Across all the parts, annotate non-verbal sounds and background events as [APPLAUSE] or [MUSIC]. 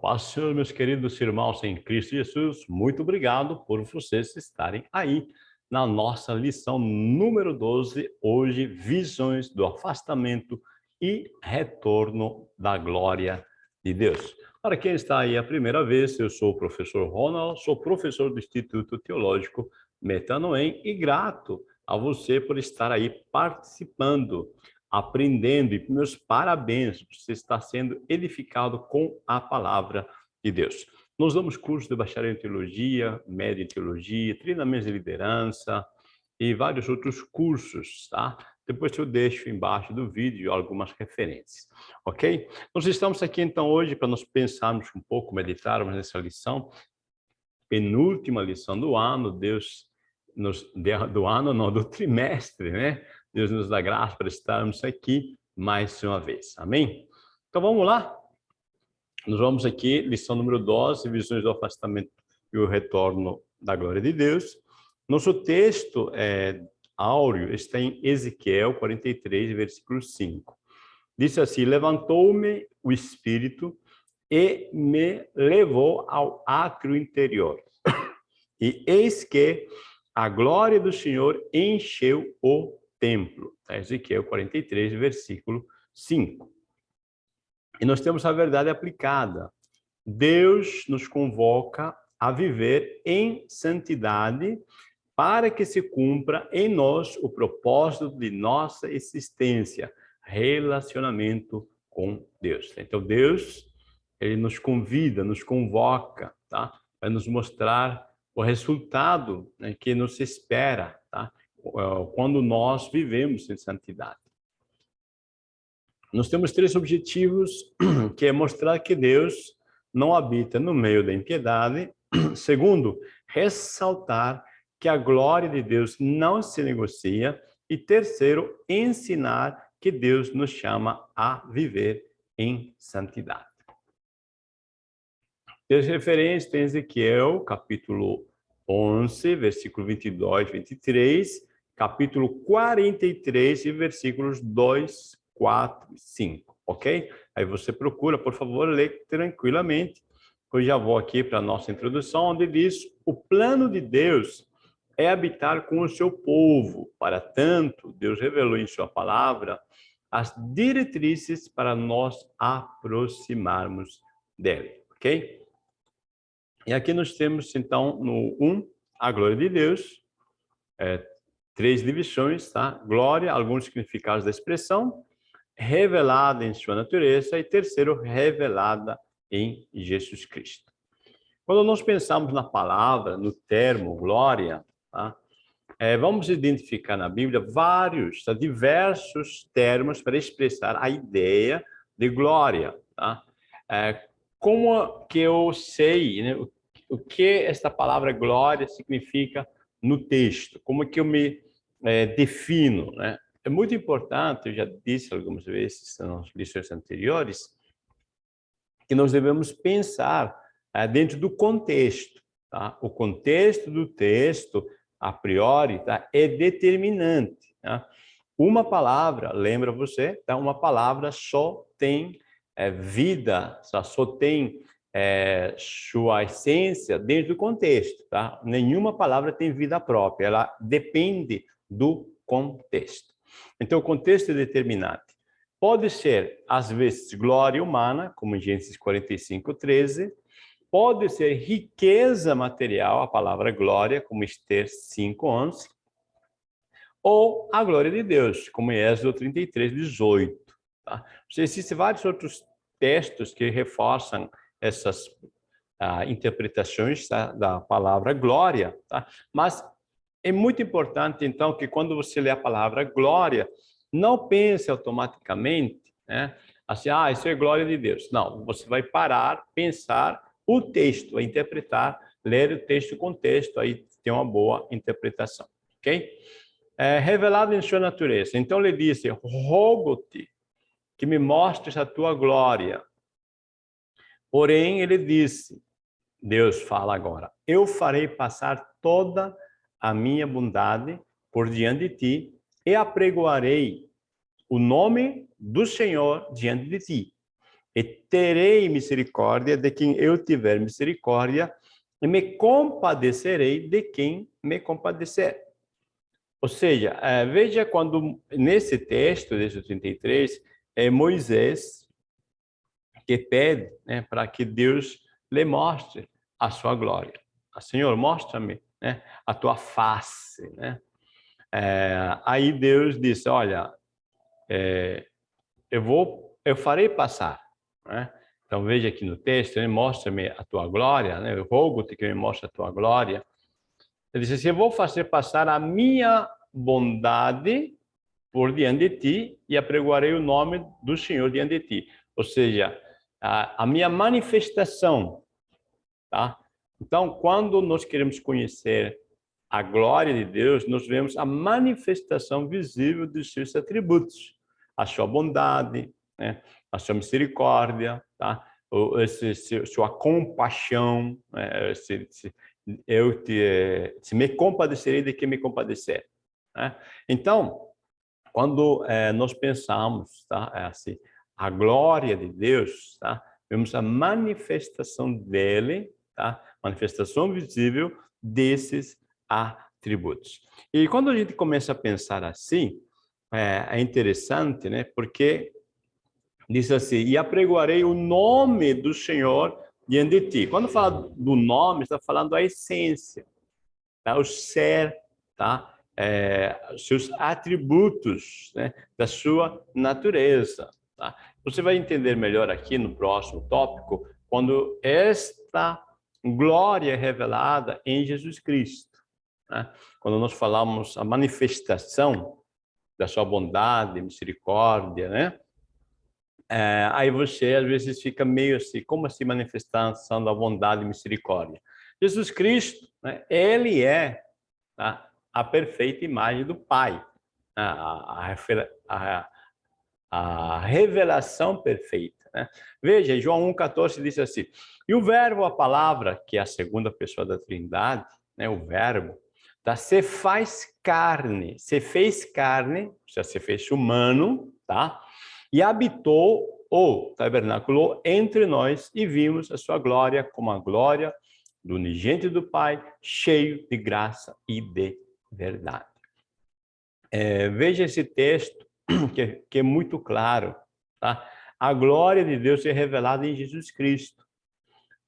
paz Senhor, meus queridos irmãos em Cristo Jesus, muito obrigado por vocês estarem aí na nossa lição número 12, hoje, visões do afastamento e retorno da glória de Deus. Para quem está aí a primeira vez, eu sou o professor Ronald, sou professor do Instituto Teológico Metanoem e grato a você por estar aí participando aprendendo, e meus parabéns, você está sendo edificado com a palavra de Deus. Nós damos cursos de bacharel em teologia, médio em teologia, treinamentos de liderança e vários outros cursos, tá? Depois eu deixo embaixo do vídeo algumas referências, ok? Nós estamos aqui então hoje para nós pensarmos um pouco, meditarmos nessa lição, penúltima lição do ano, Deus nos, do ano, não, do trimestre, né? Deus nos dá graça para estarmos aqui mais uma vez. Amém? Então vamos lá. Nós vamos aqui, lição número 12, visões do afastamento e o retorno da glória de Deus. Nosso texto é, áureo está em Ezequiel 43, versículo 5. Diz assim, levantou-me o Espírito e me levou ao átrio interior. E eis que a glória do Senhor encheu o templo. Tá? Ezequiel 43, versículo 5. E nós temos a verdade aplicada. Deus nos convoca a viver em santidade para que se cumpra em nós o propósito de nossa existência, relacionamento com Deus. Então Deus, ele nos convida, nos convoca, tá? Para nos mostrar o resultado né, que nos espera, tá? Eh, quando nós vivemos em santidade. Nós temos três objetivos, [CLEARS THROAT] que é mostrar que Deus não habita no meio da impiedade. [CLEARS THROAT] Segundo, ressaltar que a glória de Deus não se negocia. E terceiro, ensinar que Deus nos chama a viver em santidade. As referências tem Ezequiel, capítulo 11, versículo 22, 23, capítulo 43, versículos 2, 4 e 5, ok? Aí você procura, por favor, ler tranquilamente. Eu já vou aqui para a nossa introdução, onde diz, o plano de Deus é habitar com o seu povo. Para tanto, Deus revelou em sua palavra as diretrizes para nós aproximarmos dele, ok? E aqui nós temos, então, no 1, a glória de Deus, é, três divisões, tá? Glória, alguns significados da expressão, revelada em sua natureza e terceiro, revelada em Jesus Cristo. Quando nós pensamos na palavra, no termo glória, tá? é, vamos identificar na Bíblia vários, tá? diversos termos para expressar a ideia de glória. Tá? É, como que eu sei né, o, o que esta palavra glória significa no texto? Como que eu me é, defino, né? É muito importante, eu já disse algumas vezes nas lições anteriores, que nós devemos pensar é, dentro do contexto. Tá? O contexto do texto, a priori, tá? é determinante. Tá? Uma palavra, lembra você, tá? uma palavra só tem é, vida, só tem é, sua essência dentro do contexto. Tá? Nenhuma palavra tem vida própria, ela depende do contexto. Então, o contexto é determinante. Pode ser, às vezes, glória humana, como em Gênesis 45, 13. Pode ser riqueza material, a palavra glória, como Esther 5, 11. Ou a glória de Deus, como em Êxodo 33, 18. Tá? Existem vários outros textos que reforçam essas ah, interpretações tá? da palavra glória, tá? mas é muito importante, então, que quando você lê a palavra glória, não pense automaticamente, né? Assim, ah, isso é glória de Deus. Não, você vai parar, pensar o texto, interpretar, ler o texto com texto, aí tem uma boa interpretação, ok? É, revelado em sua natureza. Então ele disse, rogo-te que me mostres a tua glória. Porém, ele disse, Deus fala agora, eu farei passar toda a a minha bondade por diante de ti e apregoarei o nome do Senhor diante de ti. e terei misericórdia de quem eu tiver misericórdia, e me compadecerei de quem me compadecer. Ou seja, é, veja quando nesse texto, desde 33, é Moisés que pede né, para que Deus lhe mostre a sua glória. Ah, Senhor, mostra-me né, a tua face. Né? É, aí Deus disse, olha, é, eu vou, eu farei passar. Né? Então veja aqui no texto, mostra-me a tua glória, né? eu rogo-te que me mostre a tua glória. Ele disse assim, eu vou fazer passar a minha bondade por diante de ti e apregoarei o nome do Senhor diante de ti. Ou seja, a, a minha manifestação, tá? Então, quando nós queremos conhecer a glória de Deus, nós vemos a manifestação visível dos seus atributos, a sua bondade, né? a sua misericórdia, tá? O, esse, sua compaixão, né? se, se, eu te, se me compadecerei de quem me compadecer. Né? Então, quando é, nós pensamos, tá? É assim, a glória de Deus, tá? vemos a manifestação dele, tá? Manifestação visível desses atributos. E quando a gente começa a pensar assim, é, é interessante, né? Porque diz assim, e apregoarei o nome do Senhor diante de ti. Quando fala do nome, está falando a essência, tá? o ser, tá? É, seus atributos, né? da sua natureza. Tá? Você vai entender melhor aqui no próximo tópico, quando esta glória revelada em Jesus Cristo. Né? Quando nós falamos a manifestação da sua bondade, misericórdia, né? É, aí você às vezes fica meio assim, como assim manifestação da bondade e misericórdia? Jesus Cristo, né, ele é tá, a perfeita imagem do Pai, né? a, a, a, a revelação perfeita. Né? Veja, João 1,14 diz assim, e o verbo, a palavra, que é a segunda pessoa da trindade, né, o verbo, tá, se faz carne, se fez carne, seja, se fez humano, tá? e habitou ou tabernaculou entre nós e vimos a sua glória como a glória do unigente do Pai, cheio de graça e de verdade. É, veja esse texto [CLEARS THROAT] que, que, é muito claro, tá? A glória de Deus é revelada em Jesus Cristo.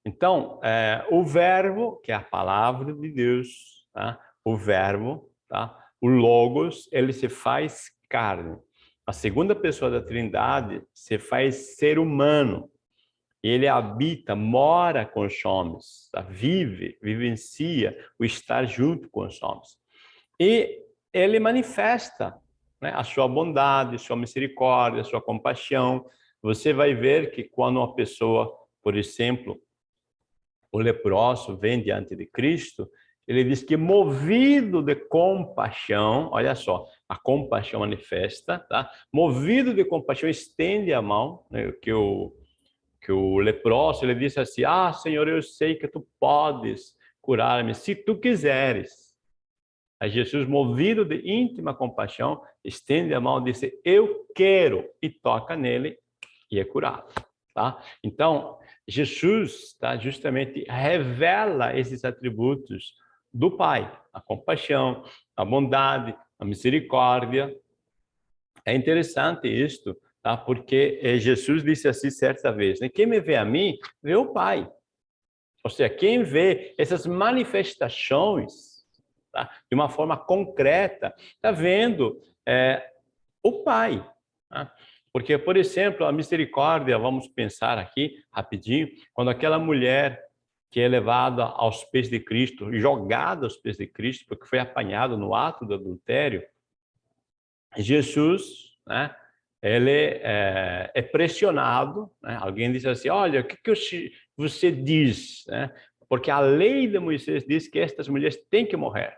Então, é, o verbo, que é a palavra de Deus, tá? o verbo, tá? o logos, ele se faz carne a segunda pessoa da Trindade se faz ser humano. Ele habita, mora com os homens, tá? vive, vivencia o estar junto com os homens. E ele manifesta né, a sua bondade, sua misericórdia, sua compaixão. Você vai ver que quando uma pessoa, por exemplo, o leproso vem diante de Cristo, ele diz que movido de compaixão, olha só, a compaixão manifesta, tá? Movido de compaixão, estende a mão, né? que o que o leproso, ele disse assim: "Ah, Senhor, eu sei que tu podes curar-me se tu quiseres". Aí Jesus, movido de íntima compaixão, estende a mão e disse: "Eu quero", e toca nele e é curado, tá? Então, Jesus, tá, justamente revela esses atributos do Pai, a compaixão, a bondade, a misericórdia. É interessante isto, tá? porque eh, Jesus disse assim certa vez, né? quem me vê a mim, vê o Pai. Ou seja, quem vê essas manifestações tá? de uma forma concreta, está vendo é, o Pai. Tá? Porque, por exemplo, a misericórdia, vamos pensar aqui rapidinho, quando aquela mulher que é levada aos pés de Cristo, jogada aos pés de Cristo, porque foi apanhado no ato do adultério, Jesus, né, ele é, é pressionado, né? alguém diz assim, olha, o que, que você diz? Né? Porque a lei de Moisés diz que estas mulheres têm que morrer.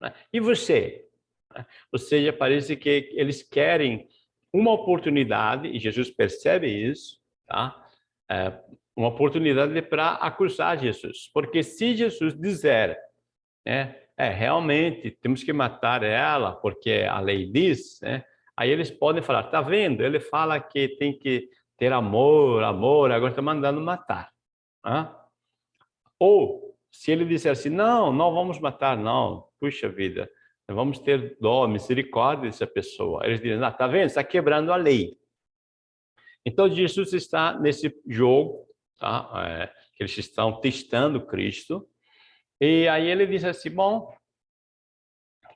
Né? E você? Né? Ou seja, parece que eles querem uma oportunidade, e Jesus percebe isso, tá? É, uma oportunidade para acusar Jesus. Porque se Jesus disser, né, é, realmente temos que matar ela, porque a lei diz, né, aí eles podem falar, tá vendo? Ele fala que tem que ter amor, amor, agora está mandando matar. Né? Ou, se ele disser assim, não, não vamos matar, não, puxa vida, vamos ter dó, misericórdia dessa pessoa. Eles dizem, ah, tá vendo, está quebrando a lei. Então, Jesus está nesse jogo, tá? É, que eles estão testando Cristo, e aí ele diz assim, bom,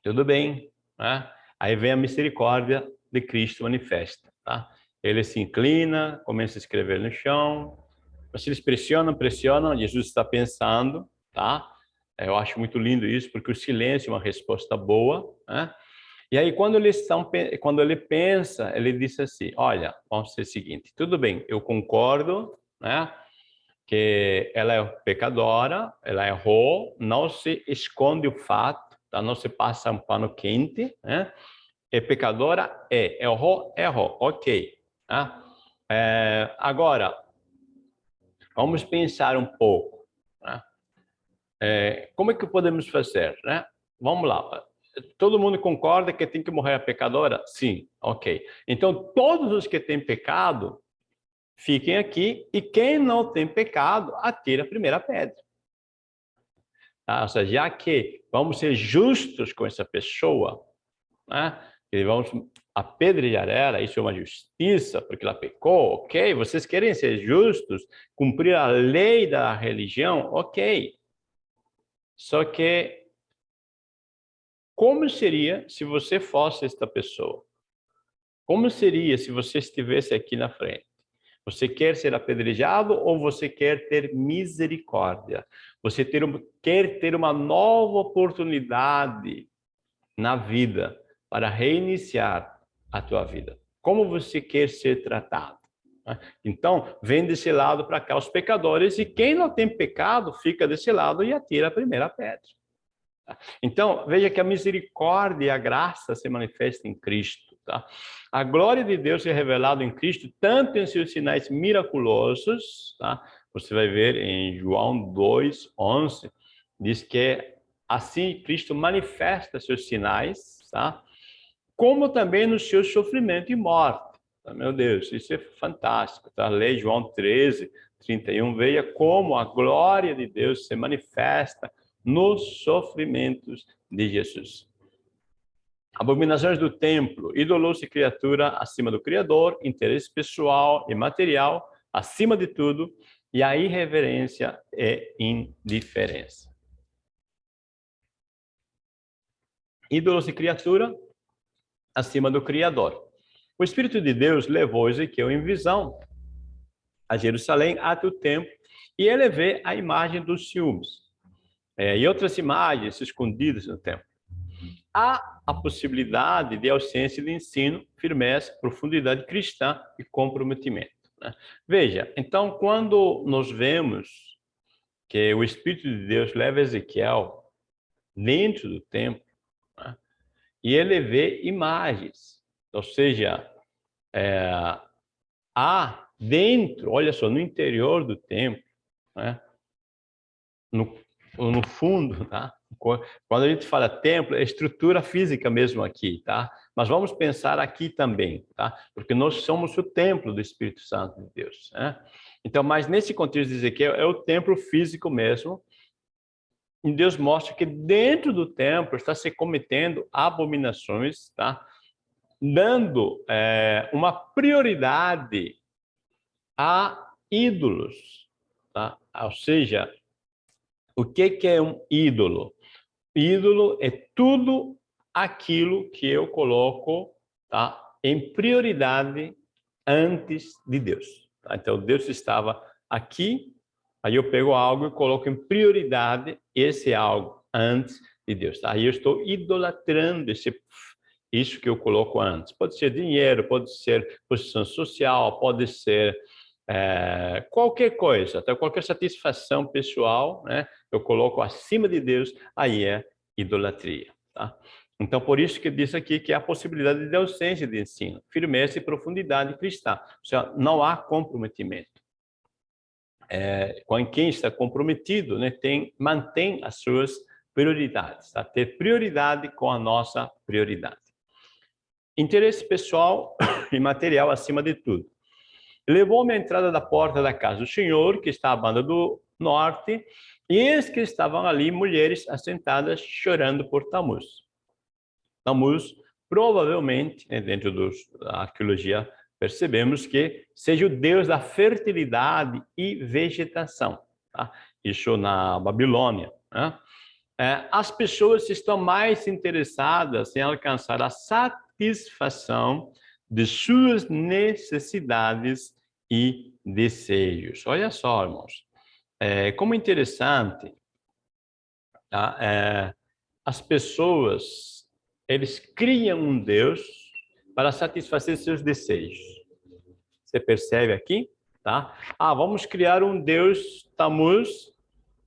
tudo bem, né? Aí vem a misericórdia de Cristo manifesta, tá? Ele se inclina, começa a escrever no chão, mas eles pressionam, pressionam, Jesus está pensando, tá? Eu acho muito lindo isso, porque o silêncio é uma resposta boa, né? E aí, quando, eles estão, quando ele pensa, ele diz assim, olha, vamos ser o seguinte, tudo bem, eu concordo, né? Que ela é pecadora, ela errou, não se esconde o fato, tá? não se passa um pano quente, né? É pecadora? É. Errou? Errou. Ok. Tá? É, agora, vamos pensar um pouco. É, como é que podemos fazer? Né? Vamos lá. Todo mundo concorda que tem que morrer a pecadora? Sim. Ok. Então, todos os que têm pecado, fiquem aqui. E quem não tem pecado, atira a primeira pedra. Tá? Ou seja, já que vamos ser justos com essa pessoa, né? e vamos apedrejar ela, isso é uma justiça, porque ela pecou, ok? Vocês querem ser justos, cumprir a lei da religião, ok. Só que, como seria se você fosse esta pessoa? Como seria se você estivesse aqui na frente? Você quer ser apedrejado ou você quer ter misericórdia? Você ter, quer ter uma nova oportunidade na vida para reiniciar a tua vida. Como você quer ser tratado? Né? Então, vem desse lado para cá os pecadores e quem não tem pecado fica desse lado e atira a primeira pedra. Tá? Então, veja que a misericórdia e a graça se manifestam em Cristo. Tá? A glória de Deus é revelada em Cristo, tanto em seus sinais miraculosos, tá? você vai ver em João 2, 11, diz que assim Cristo manifesta seus sinais, tá? como também no seu sofrimento e morte. Meu Deus, isso é fantástico. Tá? Lei João 13, 31, veja como a glória de Deus se manifesta nos sofrimentos de Jesus. Abominações do templo, ídolos e criatura acima do Criador, interesse pessoal e material acima de tudo, e a irreverência é indiferença. Ídolos e criatura acima do Criador. O Espírito de Deus levou Ezequiel em visão a Jerusalém até o templo e ele vê a imagem dos ciúmes é, e outras imagens escondidas no templo. Há a possibilidade de ausência de ensino, firmeza, profundidade cristã e comprometimento. Né? Veja, então, quando nós vemos que o Espírito de Deus leva Ezequiel dentro do templo, né? e ele vê imagens. Ou seja, é, há dentro, olha só, no interior do templo, né? no, no fundo, tá? Quando a gente fala templo, é estrutura física mesmo aqui, tá? Mas vamos pensar aqui também, tá? Porque nós somos o templo do Espírito Santo de Deus, né? Então, mas nesse contexto de Ezequiel, é o templo físico mesmo, e Deus mostra que dentro do templo está se cometendo abominações, tá? Dando é, uma prioridade a ídolos. Tá? Ou seja, o que, que é um ídolo? Ídolo é tudo aquilo que eu coloco tá? em prioridade antes de Deus. Tá? Então, Deus estava aqui Aí eu pego algo e coloco em prioridade esse algo antes de Deus. Tá? Aí eu estou idolatrando esse, isso que eu coloco antes. Pode ser dinheiro, pode ser posição social, pode ser é, qualquer coisa, até qualquer satisfação pessoal, né? eu coloco acima de Deus, aí é idolatria. Tá? Então, por isso que diz aqui que há possibilidade de ausência de ensino, firmeza e profundidade cristã. Ou seja, não há comprometimento é, quem está comprometido, né, tem, mantém as suas prioridades, tá? ter prioridade com a nossa prioridade. Interesse pessoal [COUGHS] e material acima de tudo. Levou-me à entrada da porta da casa do Senhor, que está à banda do norte, e eis que estavam ali mulheres assentadas chorando por Tamuz. Tamuz, provavelmente, né, dentro da arqueologia, percebemos que seja o deus da fertilidade e vegetação. Tá? Isso na Babilônia. Né? É, as pessoas estão mais interessadas em alcançar a satisfação de suas necessidades e desejos. Olha só, irmãos, é, como interessante, tá? é, as pessoas, eles criam um Deus para satisfazer seus desejos. Você percebe aqui? Tá? Ah, vamos criar um Deus Tamuz.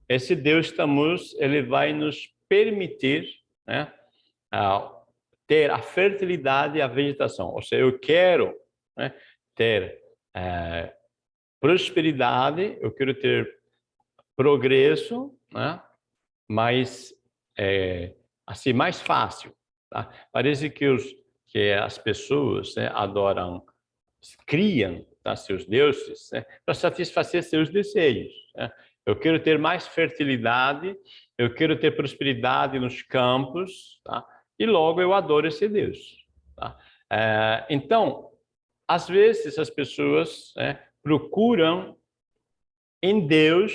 Esse Deus Tamuz, ele vai nos permitir né, ter a fertilidade e a vegetação. Ou seja, eu quero né, ter é, prosperidade, eu quero ter progresso, né? mas é, assim mais fácil. Tá? Parece que, os, que as pessoas né, adoram, criam tá, seus deuses né, para satisfazer seus desejos. Né? Eu quero ter mais fertilidade, eu quero ter prosperidade nos campos, tá? E logo eu adoro esse Deus. Tá? É, então, às vezes as pessoas né, procuram em Deus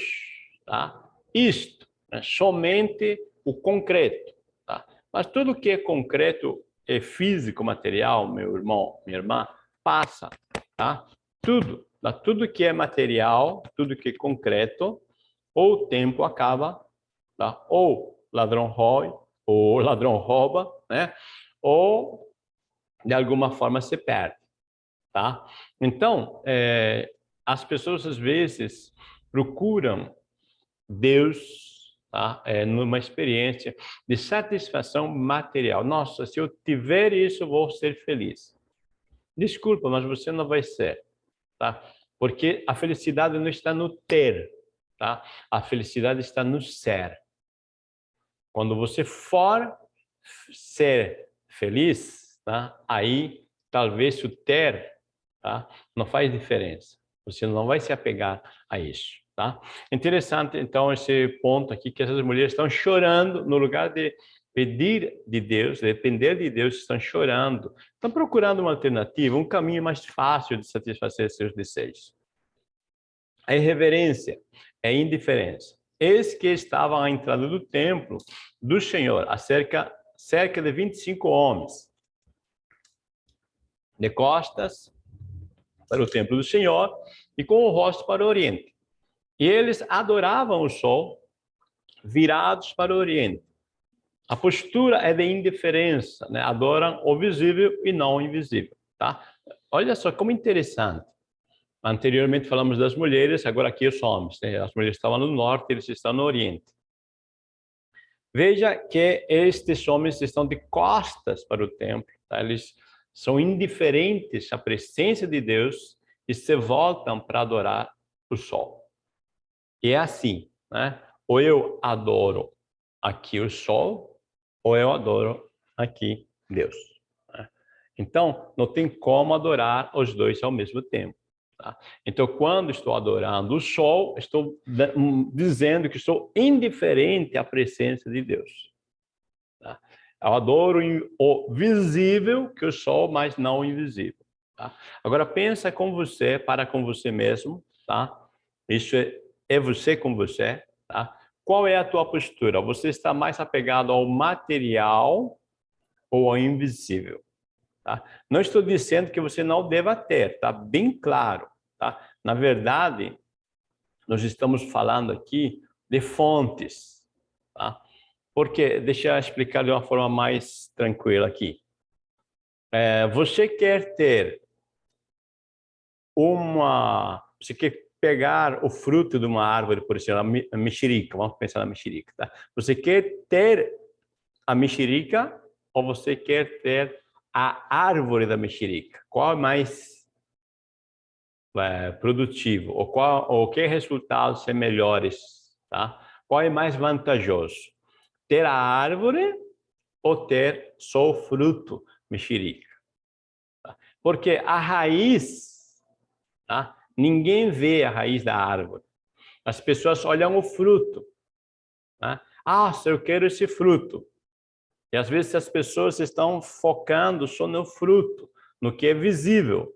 tá? isto, né? somente o concreto. Tá? Mas tudo que é concreto é físico, material, meu irmão, minha irmã, passa. Tá? Tudo, tá? tudo que é material, tudo que é concreto, ou o tempo acaba, tá? ou ladrão rói, ou ladrão rouba, né? ou de alguma forma se perde. Tá? Então, é, as pessoas às vezes procuram Deus tá? é, numa experiência de satisfação material. Nossa, se eu tiver isso, eu vou ser feliz. Desculpa, mas você não vai ser, tá? Porque a felicidade não está no ter, tá? A felicidade está no ser. Quando você for ser feliz, tá? Aí talvez o ter tá? Não faz diferença. Você não vai se apegar a isso, tá? Interessante, então, esse ponto aqui, que essas mulheres estão chorando no lugar de pedir de Deus, depender de Deus, estão chorando. Estão procurando uma alternativa, um caminho mais fácil de satisfazer seus desejos. A irreverência é indiferença. Eis que estavam à entrada do templo do Senhor, a cerca, cerca de 25 homens, de costas para o templo do Senhor e com o rosto para o oriente. E eles adoravam o sol virados para o oriente. A postura é de indiferença, né? adoram o visível e não o invisível. Tá? Olha só como interessante. Anteriormente falamos das mulheres, agora aqui os homens. Né? As mulheres estavam no norte, eles estão no oriente. Veja que estes homens estão de costas para o templo. Tá? Eles são indiferentes à presença de Deus e se voltam para adorar o sol. E é assim, né? Ou eu adoro aqui o sol, ou eu adoro aqui Deus. Né? Então, não tem como adorar os dois ao mesmo tempo. Tá? Então, quando estou adorando o sol, estou hum, dizendo que estou indiferente à presença de Deus. Tá? Eu adoro o visível que o sol, mas não o invisível. Tá? Agora pensa com você, para com você mesmo, tá? Isso é, é você com você, tá? Qual é a tua postura? Você está mais apegado ao material ou ao invisível? Tá? Não estou dizendo que você não deva ter, tá? Bem claro, tá? Na verdade, nós estamos falando aqui de fontes, tá? Porque, deixa eu explicar de uma forma mais tranquila aqui. É, você quer ter uma... Você quer pegar o fruto de uma árvore, por exemplo, a mexerica, vamos pensar na mexerica, tá? Você quer ter a mexerica ou você quer ter a árvore da mexerica? Qual é mais é, produtivo? Ou, qual, ou que resultados são melhores? Tá? Qual é mais vantajoso? ter a árvore ou ter só o fruto, mexerica. Tá? Porque a raiz, tá? Ninguém vê a raiz da árvore. As pessoas olham o fruto. Né? Ah, eu quero esse fruto. E às vezes as pessoas estão focando só no fruto, no que é visível,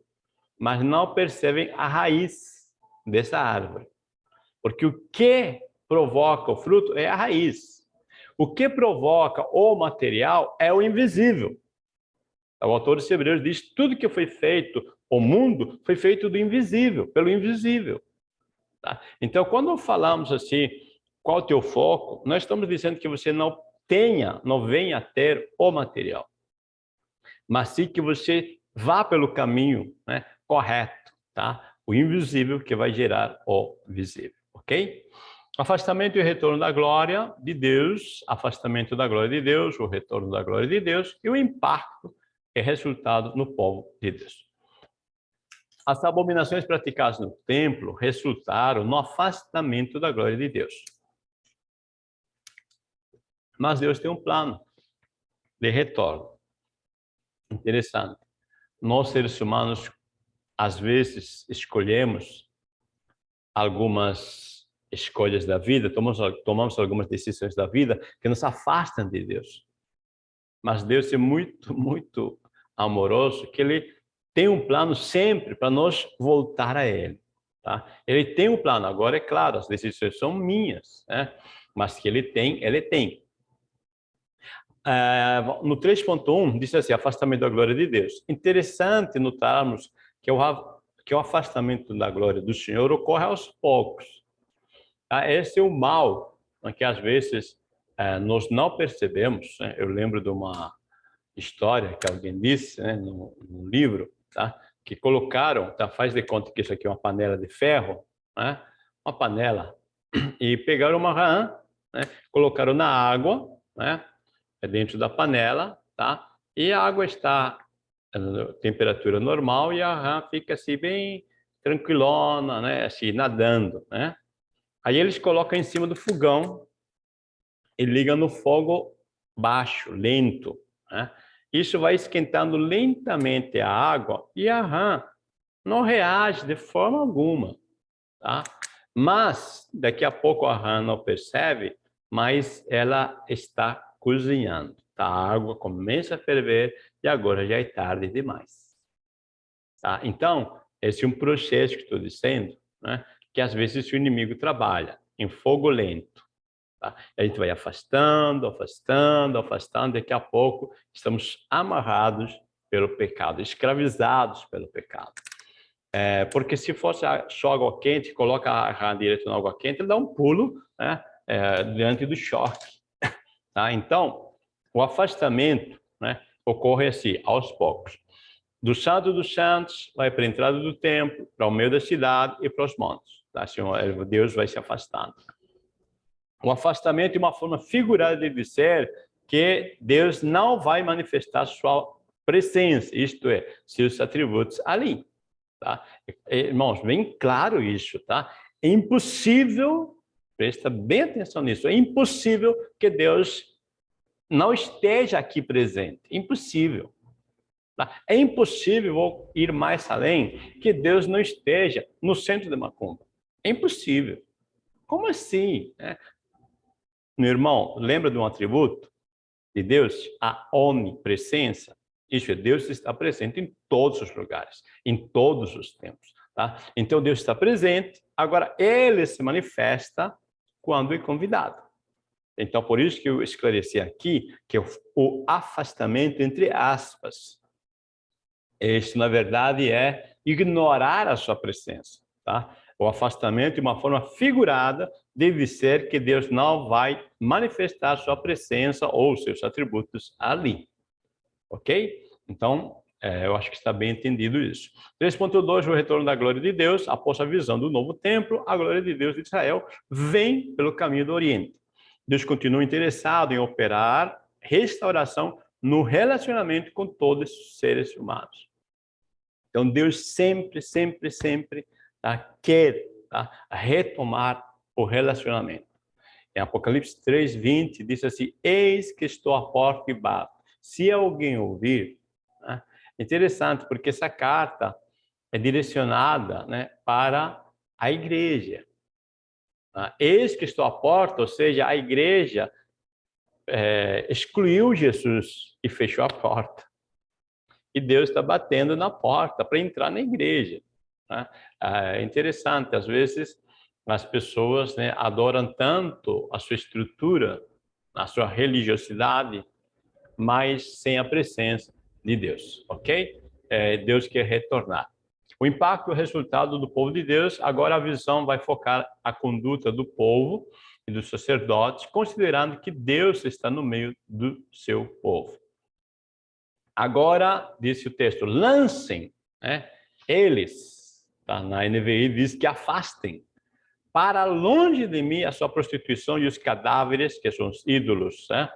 mas não percebem a raiz dessa árvore. Porque o que provoca o fruto é a raiz. O que provoca o material é o invisível. O autor dos Hebreus diz tudo que foi feito, o mundo foi feito do invisível, pelo invisível. Tá? Então, quando falamos assim, qual o teu foco, nós estamos dizendo que você não tenha, não venha a ter o material, mas sim que você vá pelo caminho né, correto, tá? O invisível que vai gerar o visível, ok? Afastamento e retorno da glória de Deus, afastamento da glória de Deus, o retorno da glória de Deus e o impacto é resultado no povo de Deus. As abominações praticadas no templo resultaram no afastamento da glória de Deus. Mas Deus tem um plano de retorno. Interessante. Nós, seres humanos, às vezes escolhemos algumas escolhas da vida, tomamos, tomamos algumas decisões da vida que nos afastam de Deus. Mas Deus é muito, [LAUGHS] muito amoroso, que Ele tem um plano sempre para nós voltar a Ele. Tá? Ele tem um plano, agora é claro, as decisões são minhas, né? mas que Ele tem, Ele tem. É, no 3.1, diz assim, afastamento da glória de Deus. Interessante notarmos que o, que o afastamento da glória do Senhor ocorre aos poucos. Tá? Esse é o mal né, que às vezes é, nós não percebemos. Né? Eu lembro de uma história que alguém disse né, no, no livro, tá? que colocaram, tá? faz de conta que isso aqui é uma panela de ferro, né? uma panela, e pegaram uma rã, né? colocaram na água, né? É dentro da panela, tá? E a água está a temperatura normal e a rã fica assim bem tranquilona, né? Assim, nadando, né? Aí eles colocam em cima do fogão e ligam no fogo baixo, lento, né? Isso vai esquentando lentamente a água e a rã não reage de forma alguma, tá? Mas daqui a pouco a rã não percebe, mas ela está cozinhando. Tá? A água começa a ferver e agora já é tarde demais. Tá? Então, esse é um processo que estou dizendo, né? que às vezes o inimigo trabalha em fogo lento. Tá? A gente vai afastando, afastando, afastando, daqui a pouco estamos amarrados pelo pecado, escravizados pelo pecado. É, porque se fosse só água quente, coloca a rã direto na água quente, ele dá um pulo né, é, diante do choque. Tá? Então, o afastamento né, ocorre assim, aos poucos. Do Santo dos Santos, vai para a entrada do templo, para o meio da cidade e para os montes. Tá? Assim, Deus vai se afastando. O afastamento é uma forma figurada de dizer que Deus não vai manifestar sua presença, isto é, seus atributos ali. Tá? Irmãos, bem claro isso, tá? É impossível Presta bem atenção nisso. É impossível que Deus não esteja aqui presente. Impossível. Tá? É impossível, vou ir mais além, que Deus não esteja no centro de Macumba. É impossível. Como assim? É. Meu irmão, lembra de um atributo de Deus? A onipresença. Isso é, Deus está presente em todos os lugares, em todos os tempos. Tá? Então, Deus está presente, agora Ele se manifesta quando é convidado. Então, por isso que eu esclareci aqui que o afastamento, entre aspas, este, na verdade, é ignorar a sua presença. Tá? O afastamento, de uma forma figurada, deve ser que Deus não vai manifestar sua presença ou seus atributos ali. Ok? Então, é, eu acho que está bem entendido isso. 3.2, o retorno da glória de Deus, após a visão do novo templo, a glória de Deus de Israel vem pelo caminho do Oriente. Deus continua interessado em operar restauração no relacionamento com todos os seres humanos. Então, Deus sempre, sempre, sempre tá, quer tá, retomar o relacionamento. Em Apocalipse 3, 20, diz assim, Eis que estou à porta e bato. Se alguém ouvir Interessante, porque essa carta é direcionada né, para a igreja. Ah, eis que estou à porta, ou seja, a igreja é, excluiu Jesus e fechou a porta. E Deus está batendo na porta para entrar na igreja. Né? É interessante, às vezes as pessoas né, adoram tanto a sua estrutura, a sua religiosidade, mas sem a presença de Deus, ok? É, Deus quer retornar. O impacto e o resultado do povo de Deus, agora a visão vai focar a conduta do povo e dos sacerdotes, considerando que Deus está no meio do seu povo. Agora, disse o texto, lancem, né, eles, tá, na NVI diz que afastem para longe de mim a sua prostituição e os cadáveres, que são os ídolos, né?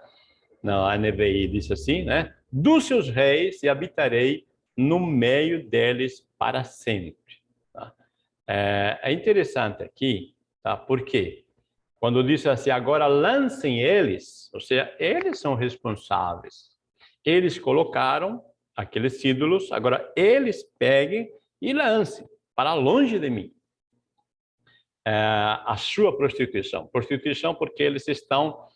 Na NVI diz assim, né? Dos seus reis e habitarei no meio deles para sempre. Tá? É, é interessante aqui, tá? Porque quando diz assim, agora lancem eles, ou seja, eles são responsáveis. Eles colocaram aqueles ídolos, agora eles peguem e lancem para longe de mim é, a sua prostituição. Prostituição porque eles estão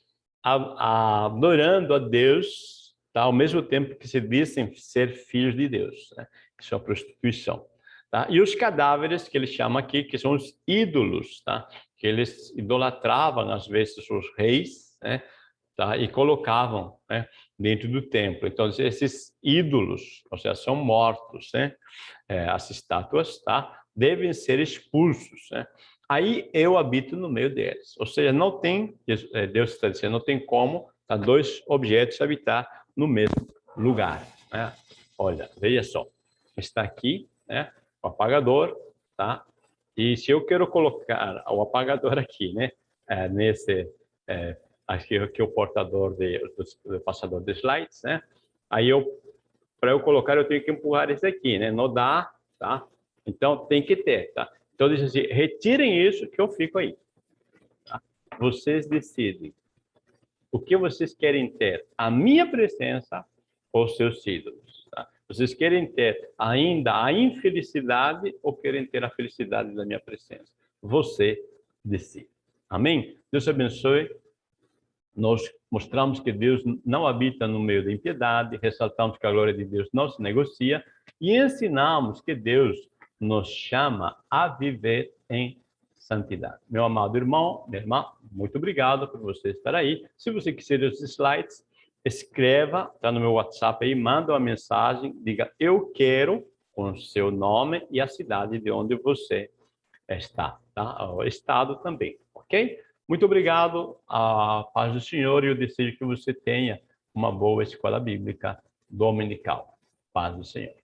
adorando a Deus tá? ao mesmo tempo que se dizem ser filhos de Deus. Né? Isso é prostituição. Tá? E os cadáveres que ele chama aqui, que são os ídolos, tá? que eles idolatravam às vezes os reis, né? tá? e colocavam né? dentro do templo. Então, esses ídolos, ou seja, são mortos, né? É, as estátuas, tá? devem ser expulsos. Né? aí eu habito no meio deles. Ou seja, não tem, é, Deus está dizendo, não tem como tá, dois objetos habitar no mesmo lugar. Né? Olha, veja só, está aqui né, o apagador, tá? E se eu quero colocar o apagador [LAUGHS] aqui, né, é, nesse, é, aqui, aqui o portador de, do passador de slides, né? Aí eu, para eu colocar, eu tenho que empurrar esse aqui, né? Não dá, tá? Então tem que ter, tá? Então, diz assim, retirem isso que eu fico aí. Tá? Vocês decidem o que vocês querem ter, a minha presença ou seus ídolos. Tá? Vocês querem ter ainda a infelicidade ou querem ter a felicidade da minha presença? Você decide. Amém? Deus abençoe. Nós mostramos que Deus não habita no meio da impiedade, ressaltamos que a glória de Deus não se negocia e ensinamos que Deus nos chama a viver em santidade. Meu amado irmão, minha irmã, muito obrigado por você estar aí. Se você quiser os slides, escreva, está no meu WhatsApp aí, manda uma mensagem, diga eu quero com o seu nome e a cidade de onde você está, tá? O estado também, ok? Muito obrigado, a paz do Senhor e eu desejo que você tenha uma boa escola bíblica dominical. Paz do Senhor.